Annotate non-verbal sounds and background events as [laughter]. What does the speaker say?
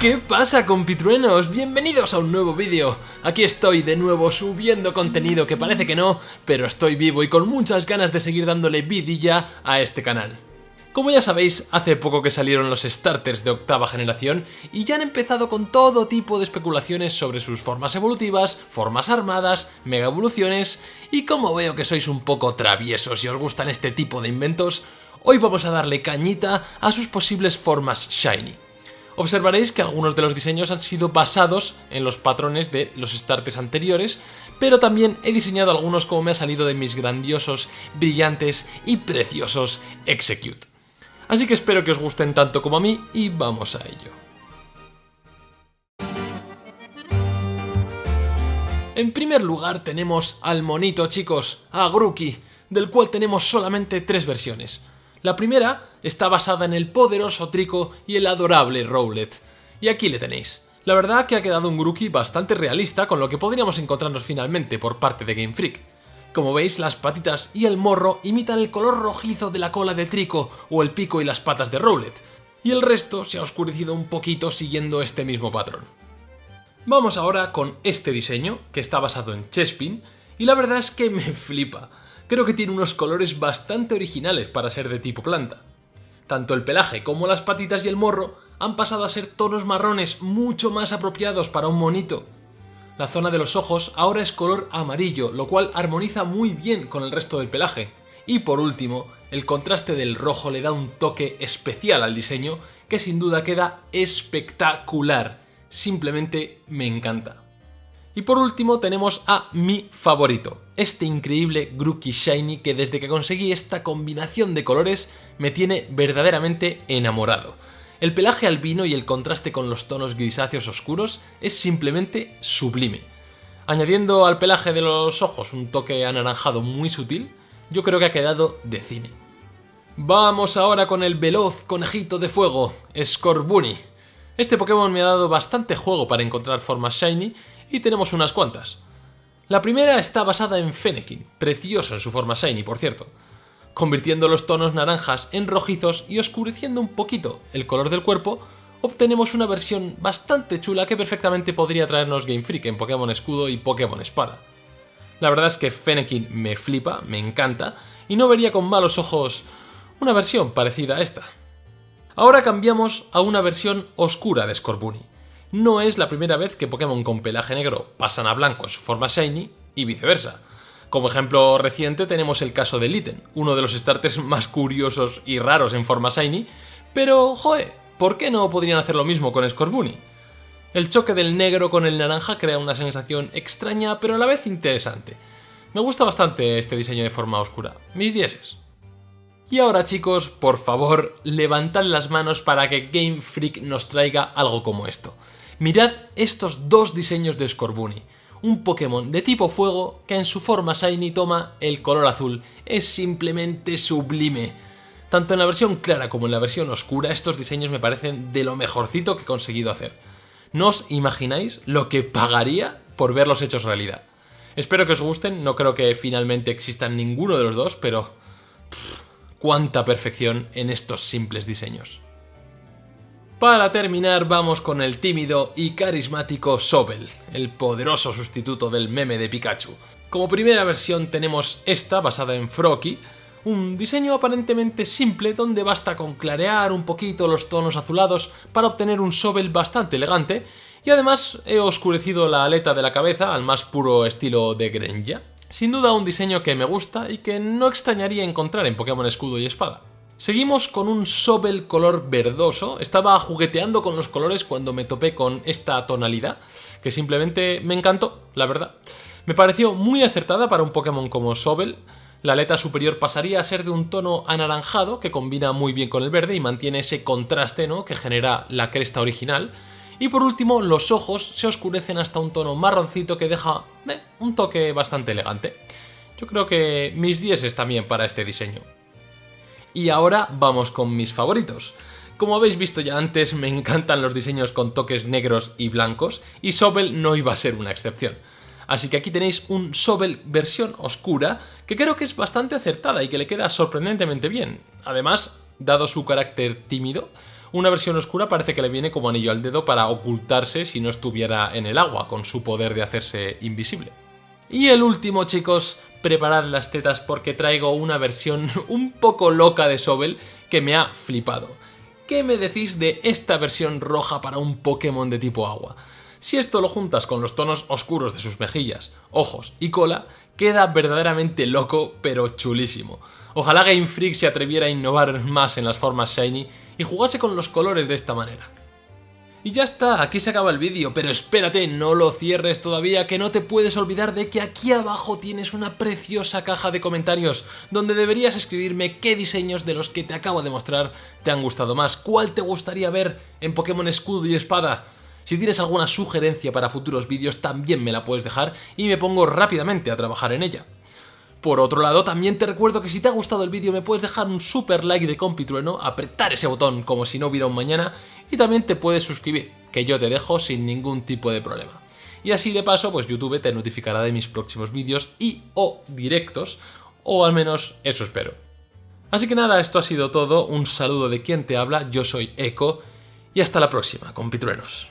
¿Qué pasa compitruenos? Bienvenidos a un nuevo vídeo. Aquí estoy de nuevo subiendo contenido que parece que no, pero estoy vivo y con muchas ganas de seguir dándole vidilla a este canal. Como ya sabéis, hace poco que salieron los starters de octava generación y ya han empezado con todo tipo de especulaciones sobre sus formas evolutivas, formas armadas, mega evoluciones y como veo que sois un poco traviesos y os gustan este tipo de inventos, hoy vamos a darle cañita a sus posibles formas shiny. Observaréis que algunos de los diseños han sido basados en los patrones de los starters anteriores, pero también he diseñado algunos como me ha salido de mis grandiosos, brillantes y preciosos Execute. Así que espero que os gusten tanto como a mí y vamos a ello. En primer lugar tenemos al monito chicos, a Grookey, del cual tenemos solamente tres versiones. La primera está basada en el poderoso Trico y el adorable Rowlet. Y aquí le tenéis. La verdad que ha quedado un Grookey bastante realista con lo que podríamos encontrarnos finalmente por parte de Game Freak. Como veis, las patitas y el morro imitan el color rojizo de la cola de Trico o el pico y las patas de Rowlet, y el resto se ha oscurecido un poquito siguiendo este mismo patrón. Vamos ahora con este diseño, que está basado en Chespin, y la verdad es que me flipa. Creo que tiene unos colores bastante originales para ser de tipo planta. Tanto el pelaje como las patitas y el morro han pasado a ser tonos marrones mucho más apropiados para un monito. La zona de los ojos ahora es color amarillo, lo cual armoniza muy bien con el resto del pelaje. Y por último, el contraste del rojo le da un toque especial al diseño que sin duda queda espectacular. Simplemente me encanta. Y por último tenemos a mi favorito, este increíble Grookey Shiny que desde que conseguí esta combinación de colores me tiene verdaderamente enamorado. El pelaje albino y el contraste con los tonos grisáceos oscuros es simplemente sublime. Añadiendo al pelaje de los ojos un toque anaranjado muy sutil, yo creo que ha quedado de cine. Vamos ahora con el veloz conejito de fuego, Scorbunny. Este Pokémon me ha dado bastante juego para encontrar formas shiny y tenemos unas cuantas. La primera está basada en Fennekin, precioso en su forma shiny por cierto, convirtiendo los tonos naranjas en rojizos y oscureciendo un poquito el color del cuerpo, obtenemos una versión bastante chula que perfectamente podría traernos Game Freak en Pokémon Escudo y Pokémon Espada. La verdad es que Fennekin me flipa, me encanta, y no vería con malos ojos una versión parecida a esta. Ahora cambiamos a una versión oscura de Scorbunny no es la primera vez que Pokémon con pelaje negro pasan a blanco en su forma shiny y viceversa. Como ejemplo reciente tenemos el caso de Litten, uno de los starters más curiosos y raros en forma shiny, pero joe, ¿por qué no podrían hacer lo mismo con Scorbunny? El choque del negro con el naranja crea una sensación extraña pero a la vez interesante. Me gusta bastante este diseño de forma oscura. Mis dieces. Y ahora chicos, por favor, levantad las manos para que Game Freak nos traiga algo como esto. Mirad estos dos diseños de Scorbunny. Un Pokémon de tipo fuego que en su forma Shiny toma el color azul. Es simplemente sublime. Tanto en la versión clara como en la versión oscura, estos diseños me parecen de lo mejorcito que he conseguido hacer. No os imagináis lo que pagaría por verlos hechos realidad. Espero que os gusten, no creo que finalmente existan ninguno de los dos, pero... cuánta perfección en estos simples diseños. Para terminar vamos con el tímido y carismático Sobel, el poderoso sustituto del meme de Pikachu. Como primera versión tenemos esta basada en Froakie, un diseño aparentemente simple donde basta con clarear un poquito los tonos azulados para obtener un Sobel bastante elegante y además he oscurecido la aleta de la cabeza al más puro estilo de Greninja. Sin duda un diseño que me gusta y que no extrañaría encontrar en Pokémon Escudo y Espada. Seguimos con un Sobel color verdoso. Estaba jugueteando con los colores cuando me topé con esta tonalidad, que simplemente me encantó, la verdad. Me pareció muy acertada para un Pokémon como Sobel. La aleta superior pasaría a ser de un tono anaranjado que combina muy bien con el verde y mantiene ese contraste ¿no? que genera la cresta original. Y por último, los ojos se oscurecen hasta un tono marroncito que deja eh, un toque bastante elegante. Yo creo que mis 10 es también para este diseño. Y ahora vamos con mis favoritos. Como habéis visto ya antes, me encantan los diseños con toques negros y blancos, y Sobel no iba a ser una excepción. Así que aquí tenéis un Sobel versión oscura, que creo que es bastante acertada y que le queda sorprendentemente bien. Además, dado su carácter tímido, Una versión oscura parece que le viene como anillo al dedo para ocultarse si no estuviera en el agua, con su poder de hacerse invisible. Y el último, chicos, preparad las tetas porque traigo una versión [laughs] un poco loca de Sobel que me ha flipado. ¿Qué me decís de esta versión roja para un Pokémon de tipo agua? Si esto lo juntas con los tonos oscuros de sus mejillas, ojos y cola, queda verdaderamente loco pero chulísimo. Ojalá Game Freak se atreviera a innovar más en las formas shiny y jugase con los colores de esta manera. Y ya está, aquí se acaba el vídeo, pero espérate, no lo cierres todavía, que no te puedes olvidar de que aquí abajo tienes una preciosa caja de comentarios, donde deberías escribirme qué diseños de los que te acabo de mostrar te han gustado más, cuál te gustaría ver en Pokémon Escudo y Espada. Si tienes alguna sugerencia para futuros vídeos también me la puedes dejar y me pongo rápidamente a trabajar en ella. Por otro lado, también te recuerdo que si te ha gustado el vídeo me puedes dejar un super like de compitrueno, apretar ese botón como si no hubiera un mañana y también te puedes suscribir, que yo te dejo sin ningún tipo de problema. Y así de paso, pues YouTube te notificará de mis próximos vídeos y o directos, o al menos eso espero. Así que nada, esto ha sido todo, un saludo de quien te habla, yo soy Eco, y hasta la próxima, compitruenos.